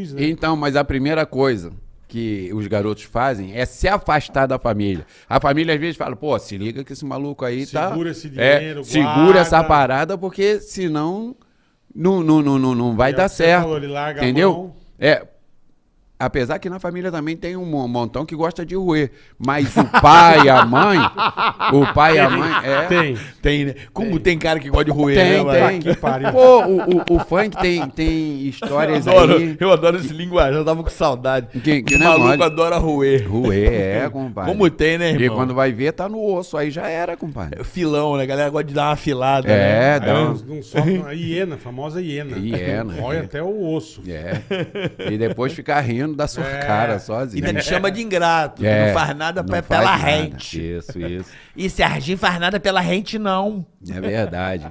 luz, né? Então, mas a primeira coisa que os garotos fazem é se afastar da família. A família às vezes fala, pô, se liga que esse maluco aí tá... Segura esse É, dinheiro, segura guarda. essa parada, porque senão não, não, não, não, não vai É o dar certo. falou, ele larga a entendeu? mão. É, apesar que na família também tem um mo- montão que gosta de roer, mas o pai e a mãe, o pai e a mãe... É, Tem. Tem, né? Como tem, cara que gosta de roer, Tem, né, mano? tem. Que pariu. Pô, o, o, o funk tem, tem histórias Adoro, aí... eu adoro esse linguagem, eu tava com saudade. Que- que o não é maluco mole. adora roer. Roer, é, compadre. Como tem, né, E irmão? quando vai ver, tá no osso, aí já era, compadre. Filão, né? A galera gosta de dar uma filada, né? É, Aí dá não, um... não sobe a hiena, a famosa hiena. Hiena, Rói é. até o osso. É. E depois ficar rindo da sua É. cara E sozinho. ainda me chama de ingrato, É, que não faz nada não pra- faz pela nada. rente. Isso, isso. E Serginho faz nada pela rente, não. É verdade.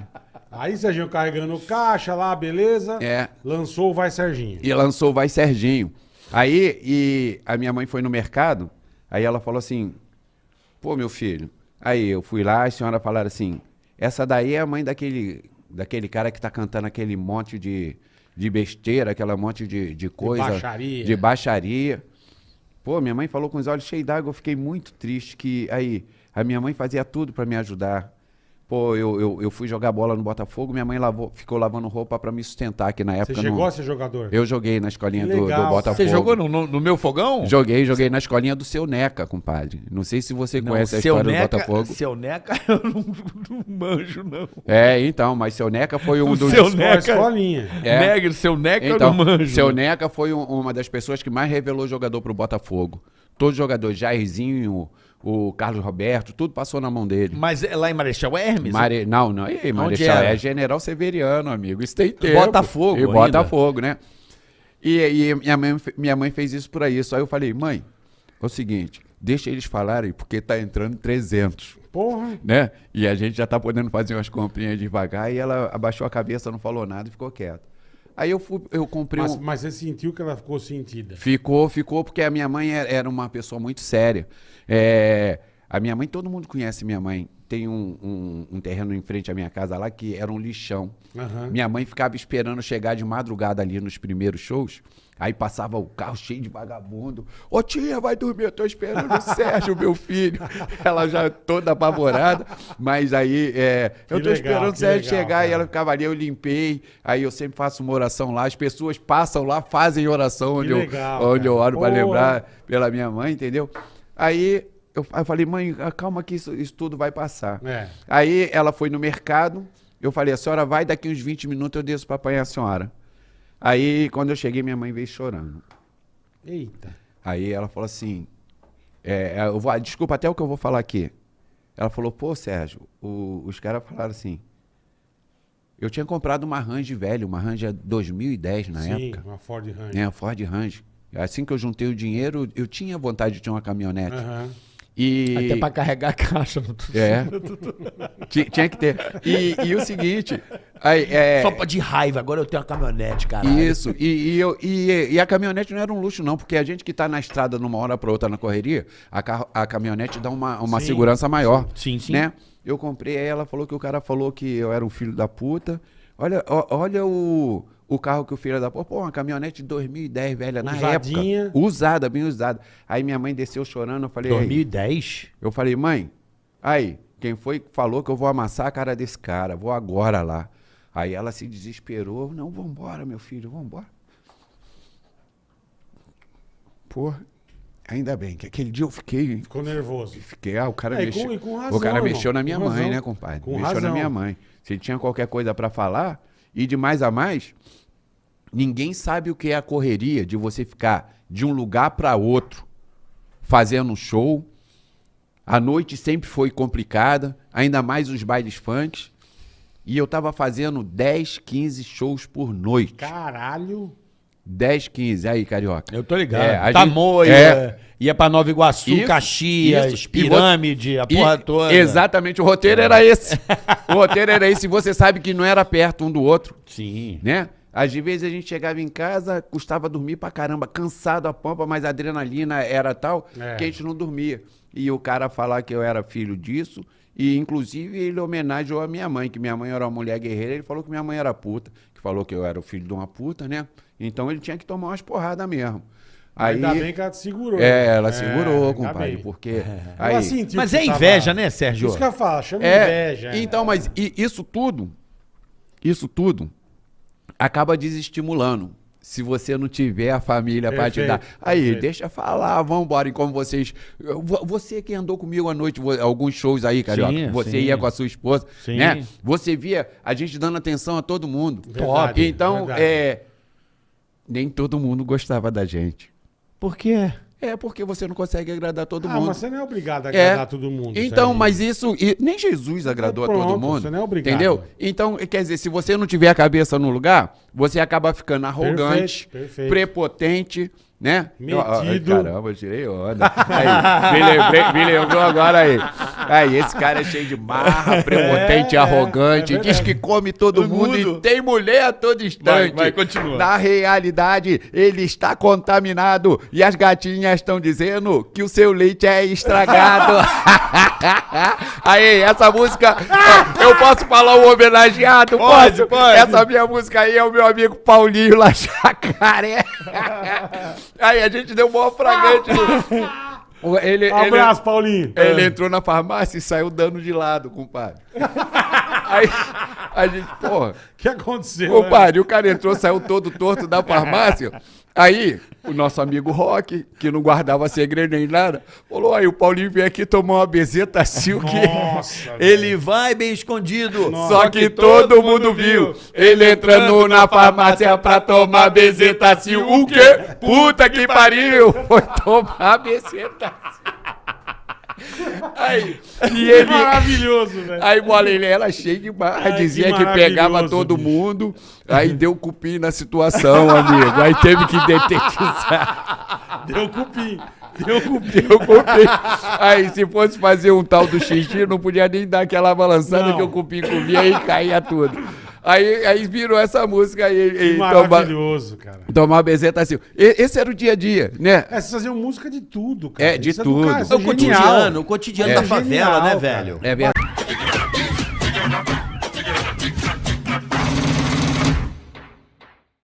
Aí Serginho carregando caixa lá, beleza. É. Lançou o Vai Serginho. E lançou Vai Serginho. Aí, e a minha mãe foi no mercado, aí ela falou assim, pô, meu filho. Aí eu fui lá, a senhora falaram assim, essa daí é a mãe daquele, daquele cara que tá cantando aquele monte de, de besteira, aquela monte de, de coisa. baixaria. De baixaria. Pô, minha mãe falou com os olhos cheios d'água, eu fiquei muito triste que aí a minha mãe fazia tudo pra me ajudar. Pô, eu, eu, eu fui jogar bola no Botafogo, minha mãe lavou, ficou lavando roupa pra me sustentar, que na Você época chegou não... a ser jogador? Eu joguei na escolinha do, do. Botafogo. Você jogou no, no- no meu fogão? Joguei, joguei na escolinha do seu Neca, compadre. Não sei se você Não, conhece a história Neca, do Botafogo. Seu Neca eu não, não manjo, não. É, então, mas seu Neca foi um O dos. seu Neca- Escolinha. É. Negra, seu Neca Então, eu não manjo. seu Neca foi um- uma das pessoas que mais revelou jogador pro Botafogo. Todos os jogadores, Jairzinho, o Carlos Roberto, tudo passou na mão dele. Mas é lá em Marechal Hermes? Mare... Não, não, ei, Marechal, é General Severiano, amigo. Isso tem tempo. Botafogo E ainda? Botafogo, né? E, e minha, mãe, minha mãe fez isso por isso. Aí eu falei, mãe, é o seguinte, deixa eles falarem, porque tá entrando 300. Porra. né? E a gente já tá podendo fazer umas comprinhas devagar e ela abaixou a cabeça, não falou nada e ficou quieta. Aí eu fui, eu comprei Mas, um... mas você sentiu que ela ficou sentida. Ficou, ficou, porque a minha mãe era uma pessoa muito séria. É, a minha mãe, todo mundo conhece minha mãe. Tem um, um- um terreno em frente à minha casa lá que era um lixão. Aham. Minha mãe ficava esperando chegar de madrugada ali nos primeiros shows. Aí passava o carro cheio de vagabundo. Ô tia, vai dormir, eu tô esperando o Sérgio, meu filho. Ela já toda apavorada. Mas aí, é, eu tô legal, esperando o Sérgio legal, chegar e cara. ela ficava ali, eu limpei. Aí eu sempre faço uma oração lá. As pessoas passam lá, fazem oração onde, legal, eu, onde eu oro para lembrar pela minha mãe, entendeu? Aí eu, eu falei, mãe, calma que isso, isso tudo vai passar. É. Aí ela foi no mercado, eu falei, a senhora vai, daqui uns 20 minutos eu desço para apanhar a senhora. Aí, quando eu cheguei, minha mãe veio chorando. Eita. Aí ela falou assim, é, eu vou, desculpa até o que eu vou falar aqui. Ela falou, pô, Sérgio, o- os caras falaram assim, eu tinha comprado uma Range velha, uma Range 2010 na Sim, época. uma Ford Ranger. É, a Ford Range. Assim que eu juntei o dinheiro, eu tinha vontade de ter uma caminhonete. Aham. E... Até pra carregar a caixa. No... É. Ti- Tinha que ter. E, e o seguinte. aí, é, Só de raiva, agora eu tenho uma caminhonete, cara. Isso. E, e, eu- e- e a caminhonete não era um luxo, não, porque a gente que tá na estrada numa hora pra outra na correria, a, carro- a caminhonete dá uma, uma Sim, segurança maior. Sim, sim. Né? Eu comprei, aí ela falou que o cara falou que eu era um filho da puta. Olha, olha o, o carro que o filho da puta. Pô, uma caminhonete de 2010, velha, na Usadinha. época. Usada, bem usada. Aí minha mãe desceu chorando, eu falei. "Aí, 2010? eu falei, mãe, aí, quem foi que falou que eu vou amassar a cara desse cara? Vou agora lá. Aí ela se desesperou. Não, vambora, meu filho, vambora. Porra, ainda bem que aquele dia eu fiquei. Ficou nervoso. Fiquei, ah, o cara É, mexeu. com- com razão, o cara mexeu na minha mãe, razão. né, compadre? Com mexeu razão. na minha mãe. Se tinha qualquer coisa pra falar, e de mais a mais, ninguém sabe o que é a correria de você ficar de um lugar pra outro fazendo um show. A noite sempre foi complicada, ainda mais os bailes funks. E eu tava fazendo 10, 15 shows por noite. Caralho. 10, 15. Aí, carioca. Eu tô ligado. É, a Tamoia, gente- ia pra Nova Iguaçu, Isso, Caxias, isso. E Pirâmide, a E- porra toda. Exatamente, o roteiro era esse. o roteiro era esse. E você sabe que não era perto um do outro, Sim. né? Às vezes a gente chegava em casa, custava dormir pra caramba, cansado a pampa, mas a adrenalina era tal É. que a gente não dormia. E o cara falar que eu era filho disso, e inclusive ele homenageou a minha mãe, que minha mãe era uma mulher guerreira, ele falou que minha mãe era puta, que falou que eu era o filho de uma puta, né? Então ele tinha que tomar umas porradas mesmo. Aí, Ainda bem que ela te segurou. é, ela É, segurou, compadre, bem. porque... Aí, Ela sentiu Mas é tava- inveja, né, Sérgio? Isso que eu falo, chama É, inveja. então, mas isso tudo, isso tudo acaba desestimulando. Se você não tiver a família para te dar. Aí, perfeito. deixa falar, vamos embora. E como vocês. vo- Você que andou comigo à noite, alguns shows aí, Carioca. Sim, você sim. ia com a sua esposa, Sim. né? Você via a gente dando atenção a todo mundo. Verdade, Então, verdade. é. Nem todo mundo gostava da gente. Por quê? É porque você não consegue agradar todo Ah, mundo. mas você não é obrigado a É. agradar todo mundo. Então, Sérgio. mas isso. nem Jesus agradou Então, a todo pronto, mundo. você não é obrigado. Entendeu? Então, quer dizer, se você não tiver a cabeça no lugar, você acaba ficando arrogante, Perfeito, perfeito. prepotente, né? Metido. Ai, caramba, eu tirei onda. Aí, me, lembrei, me lembrou agora aí. Aí, esse cara é cheio de marra, prepotente, É, arrogante, é diz que come todo mundo, mundo. e tem mulher a todo instante. vai, continua. Na realidade, ele está contaminado e as gatinhas estão dizendo que o seu leite é estragado. aí, essa música, eu posso falar o homenageado? Pode, posso? pode. Essa minha música aí é o meu amigo Paulinho lá Jacaré. aí, a gente deu um maior fragante. Ele, ele, Abraço, Paulinho. ele entrou na farmácia e saiu dando de lado, compadre. Aí, a gente, porra... O que aconteceu? Compadre, o cara entrou, saiu todo torto da farmácia. Aí, o nosso amigo Rock, que não guardava segredo nem nada, falou: aí, o Paulinho veio aqui tomar uma bezeta silk. Nossa, Ele vai bem escondido. Só que todo mundo viu. Ele entrando na farmácia pra tomar bezeta silk. O quê? Puta que pariu! Foi tomar bezeta Aí, e ele. Maravilhoso, velho. Aí, bola, ele era cheio de barra, dizia que que, pegava todo bicho. mundo, aí deu cupim na situação, amigo. Aí teve que detetizar, Deu cupim. Deu cupim. deu cupim. Aí, se fosse fazer um tal do xixi, não podia nem dar aquela balançada Não. que o cupim comia e caía tudo. Aí, aí virou essa música aí, Que e tomar, maravilhoso, cara. tomar bezeta assim. E- Esse era o dia a dia, né? É, vocês faziam música de tudo, cara. É, de Isso do tudo. cara, isso É o genial. cotidiano, o cotidiano É. da favela, Genial, né, cara. velho? É verdade.